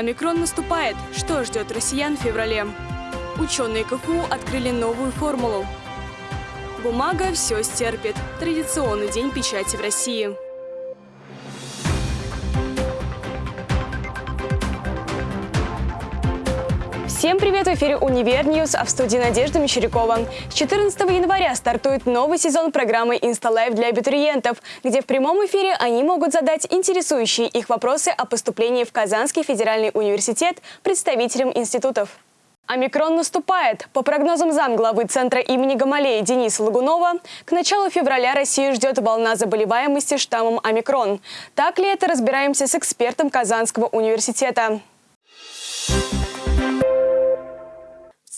Омикрон наступает. Что ждет россиян в феврале? Ученые КФУ открыли новую формулу. Бумага все стерпит. Традиционный день печати в России. Всем привет! В эфире «Univer News», а в студии Надежда Мещерякова. С 14 января стартует новый сезон программы «InstaLive» для абитуриентов, где в прямом эфире они могут задать интересующие их вопросы о поступлении в Казанский федеральный университет представителям институтов. Омикрон наступает. По прогнозам замглавы Центра имени Гамалея Дениса Лагунова, к началу февраля Россию ждет волна заболеваемости штаммом омикрон. Так ли это, разбираемся с экспертом Казанского университета.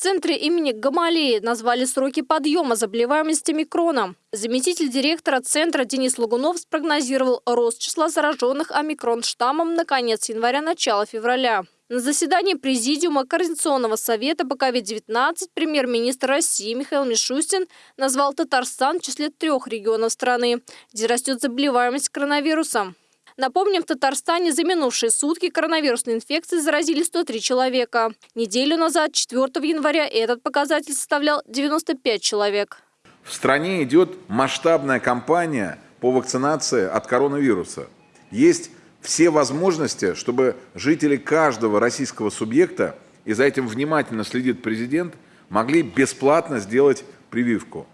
Центре имени Гамалеи назвали сроки подъема заболеваемости микроном. Заместитель директора центра Денис Лагунов спрогнозировал рост числа зараженных омикрон штаммом на конец января-начало февраля. На заседании Президиума Координационного совета по COVID-19 премьер-министр России Михаил Мишустин назвал Татарстан в числе трех регионов страны, где растет заболеваемость коронавирусом. Напомним, в Татарстане за минувшие сутки коронавирусной инфекцией заразили 103 человека. Неделю назад, 4 января, этот показатель составлял 95 человек. В стране идет масштабная кампания по вакцинации от коронавируса. Есть все возможности, чтобы жители каждого российского субъекта, и за этим внимательно следит президент, могли бесплатно сделать прививку.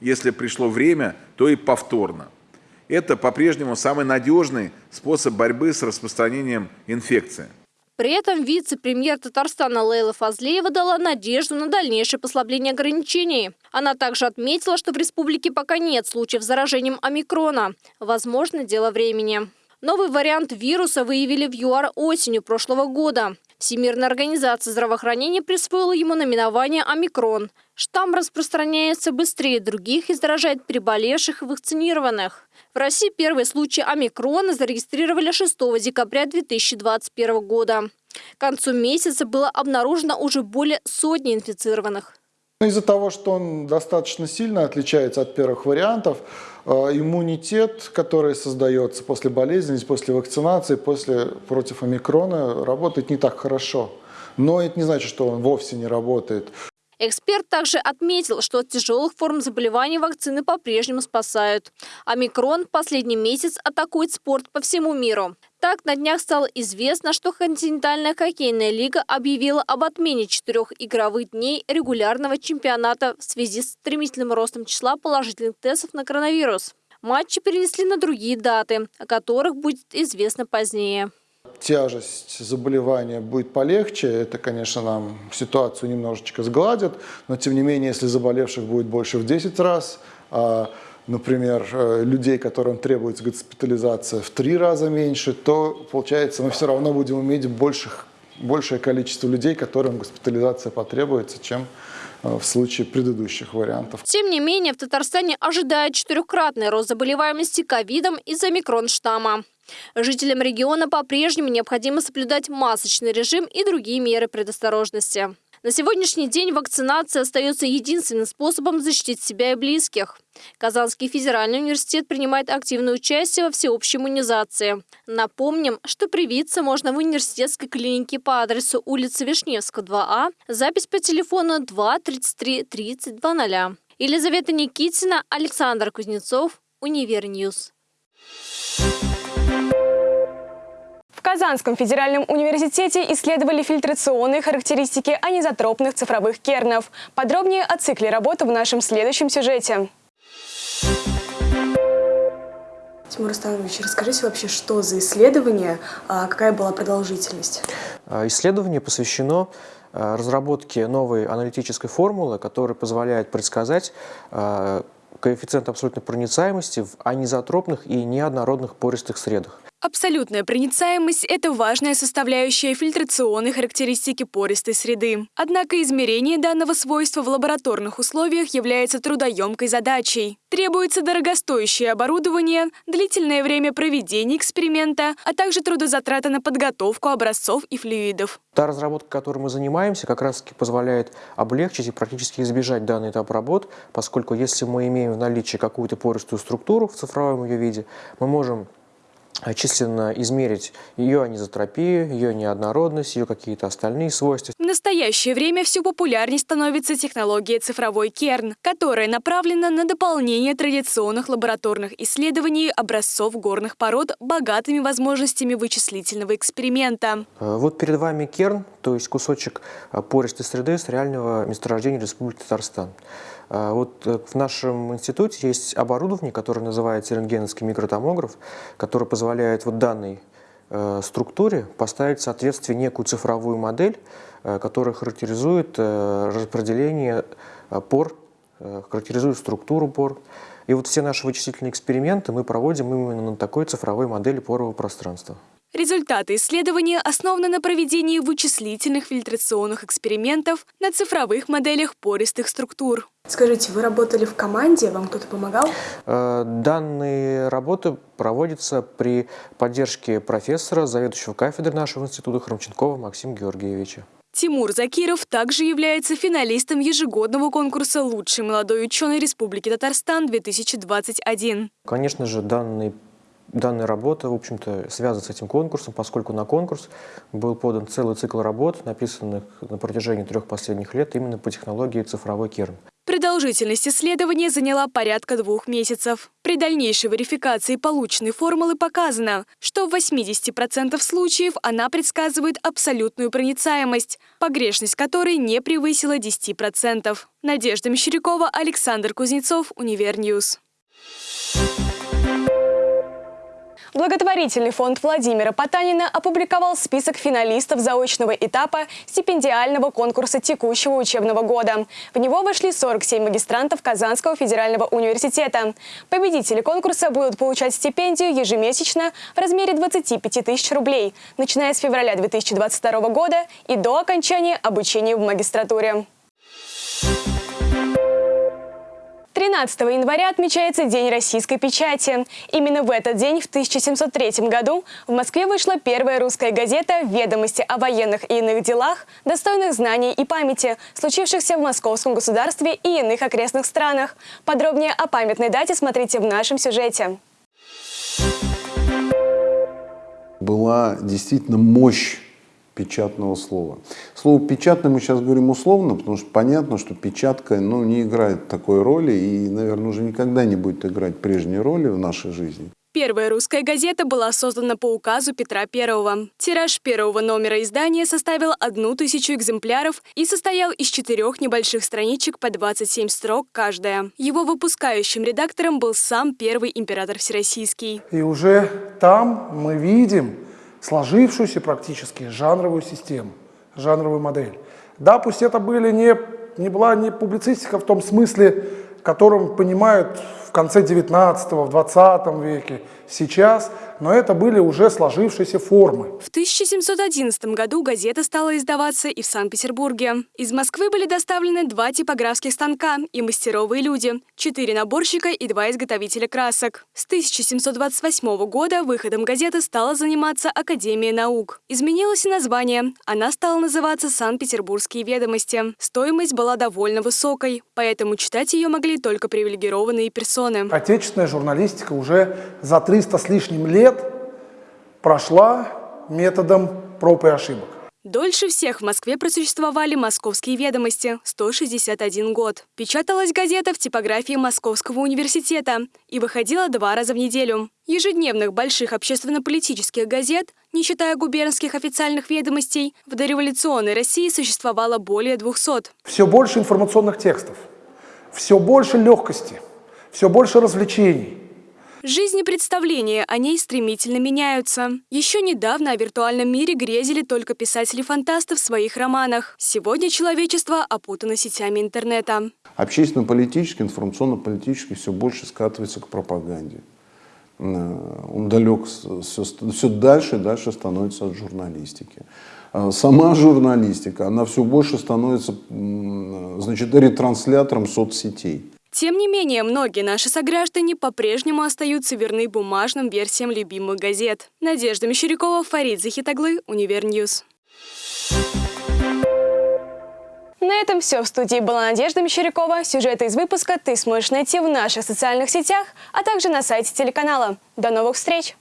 Если пришло время, то и повторно. Это по-прежнему самый надежный способ борьбы с распространением инфекции. При этом вице-премьер Татарстана Лейла Фазлеева дала надежду на дальнейшее послабление ограничений. Она также отметила, что в республике пока нет случаев с заражением омикрона. Возможно, дело времени. Новый вариант вируса выявили в ЮАР осенью прошлого года. Всемирная организация здравоохранения присвоила ему наименование «Омикрон». Штамм распространяется быстрее других и заражает переболевших и вакцинированных. В России первые случаи омикрона зарегистрировали 6 декабря 2021 года. К концу месяца было обнаружено уже более сотни инфицированных. Из-за того, что он достаточно сильно отличается от первых вариантов, э, иммунитет, который создается после болезни, после вакцинации, после против омикрона, работает не так хорошо. Но это не значит, что он вовсе не работает. Эксперт также отметил, что от тяжелых форм заболеваний вакцины по-прежнему спасают. Омикрон последний месяц атакует спорт по всему миру. Так, на днях стало известно, что континентальная хоккейная лига объявила об отмене четырех игровых дней регулярного чемпионата в связи с стремительным ростом числа положительных тестов на коронавирус. Матчи перенесли на другие даты, о которых будет известно позднее тяжесть заболевания будет полегче, это, конечно, нам ситуацию немножечко сгладит, но тем не менее, если заболевших будет больше в 10 раз, а, например, э, людей, которым требуется госпитализация в 3 раза меньше, то, получается, мы все равно будем иметь больших, большее количество людей, которым госпитализация потребуется, чем в случае предыдущих вариантов. Тем не менее, в Татарстане ожидает четырехкратный рост заболеваемости ковидом из-за омикрон-штамма. Жителям региона по-прежнему необходимо соблюдать масочный режим и другие меры предосторожности. На сегодняшний день вакцинация остается единственным способом защитить себя и близких. Казанский федеральный университет принимает активное участие во всеобщей иммунизации. Напомним, что привиться можно в университетской клинике по адресу улица Вишневского, 2А, запись по телефону 2 33 30 00. Елизавета Никитина, Александр Кузнецов, Univer News. Казанском федеральном университете исследовали фильтрационные характеристики анизотропных цифровых кернов. Подробнее о цикле работы в нашем следующем сюжете. Тимур Станович, расскажите вообще, что за исследование, а какая была продолжительность? А, исследование посвящено а, разработке новой аналитической формулы, которая позволяет предсказать коэффициент абсолютной проницаемости в анизотропных и неоднородных пористых средах. Абсолютная проницаемость – это важная составляющая фильтрационной характеристики пористой среды. Однако измерение данного свойства в лабораторных условиях является трудоемкой задачей. Требуется дорогостоящее оборудование, длительное время проведения эксперимента, а также трудозатраты на подготовку образцов и флюидов. Та разработка, которой мы занимаемся, как раз позволяет облегчить и практически избежать данный этап работ, поскольку если мы имеем в наличии какую-то пористую структуру в цифровом ее виде, мы можем численно измерить ее анизотропию, ее неоднородность, ее какие-то остальные свойства. Настоящее время все популярнее становится технология цифровой керн, которая направлена на дополнение традиционных лабораторных исследований образцов горных пород богатыми возможностями вычислительного эксперимента. Э, вот перед вами керн, то есть кусочек э, пористой среды с реального месторождения Республики Татарстан. Э, вот в нашем институте есть оборудование, которое называется рентгеновский микротомограф, которое позволяет вот данной структуре поставить в соответствие некую цифровую модель, которая характеризует распределение пор, характеризует структуру пор. И вот все наши вычислительные эксперименты мы проводим именно на такой цифровой модели порового пространства. Результаты исследования основаны на проведении вычислительных фильтрационных экспериментов на цифровых моделях пористых структур. Скажите, вы работали в команде, вам кто-то помогал? Э, данные работы проводятся при поддержке профессора, заведующего кафедры нашего института Хромченкова Максима Георгиевича. Тимур Закиров также является финалистом ежегодного конкурса «Лучший молодой ученый Республики Татарстан-2021». Конечно же, данный данная работа, в общем-то, связана с этим конкурсом, поскольку на конкурс был подан целый цикл работ, написанных на протяжении трех последних лет именно по технологии цифровой керн. Продолжительность исследования заняла порядка двух месяцев. При дальнейшей верификации полученной формулы показано, что в 80% случаев она предсказывает абсолютную проницаемость, погрешность которой не превысила 10%. Надежда Мещерякова, Александр Кузнецов, Univer News. Благотворительный фонд Владимира Потанина опубликовал список финалистов заочного этапа стипендиального конкурса текущего учебного года. В него вошли 47 магистрантов Казанского федерального университета. Победители конкурса будут получать стипендию ежемесячно в размере 25 тысяч рублей, начиная с февраля 2022 года и до окончания обучения в магистратуре. 13 января отмечается День российской печати. Именно в этот день, в 1703 году, в Москве вышла первая русская газета «Ведомости о военных и иных делах, достойных знаний и памяти, случившихся в Московском государстве и иных окрестных странах». Подробнее о памятной дате смотрите в нашем сюжете. Была действительно мощь печатного слова. Слово «печатное» мы сейчас говорим условно, потому что понятно, что печатка ну, не играет такой роли и, наверное, уже никогда не будет играть прежней роли в нашей жизни. Первая русская газета была создана по указу Петра I. Тираж первого номера издания составил одну тысячу экземпляров и состоял из четырех небольших страничек по 27 строк каждая. Его выпускающим редактором был сам первый император Всероссийский. И уже там мы видим, сложившуюся практически жанровую систему, жанровую модель. Да, пусть это были не, не была не публицистика в том смысле, которым понимают конце 19 в 20 веке, сейчас, но это были уже сложившиеся формы. В 1711 году газета стала издаваться и в Санкт-Петербурге. Из Москвы были доставлены два типографских станка и мастеровые люди, четыре наборщика и два изготовителя красок. С 1728 года выходом газеты стала заниматься Академия наук. Изменилось и название. Она стала называться «Санкт-Петербургские ведомости». Стоимость была довольно высокой, поэтому читать ее могли только привилегированные персоны. Отечественная журналистика уже за 300 с лишним лет прошла методом проб и ошибок. Дольше всех в Москве просуществовали «Московские ведомости» – 161 год. Печаталась газета в типографии Московского университета и выходила два раза в неделю. Ежедневных больших общественно-политических газет, не считая губернских официальных ведомостей, в дореволюционной России существовало более 200. Все больше информационных текстов, все больше легкости, все больше развлечений – Жизни представления о ней стремительно меняются. Еще недавно о виртуальном мире грезили только писатели-фантасты в своих романах. Сегодня человечество опутано сетями интернета. Общественно-политически, информационно-политически все больше скатывается к пропаганде. Он далек, все, все дальше и дальше становится от журналистики. А сама журналистика, она все больше становится значит, ретранслятором соцсетей. Тем не менее, многие наши сограждане по-прежнему остаются верны бумажным версиям любимых газет. Надежда Мещерякова, Фарид Захитаглы, Univer News. На этом все. В студии была Надежда Мещерякова. Сюжеты из выпуска ты сможешь найти в наших социальных сетях, а также на сайте телеканала. До новых встреч!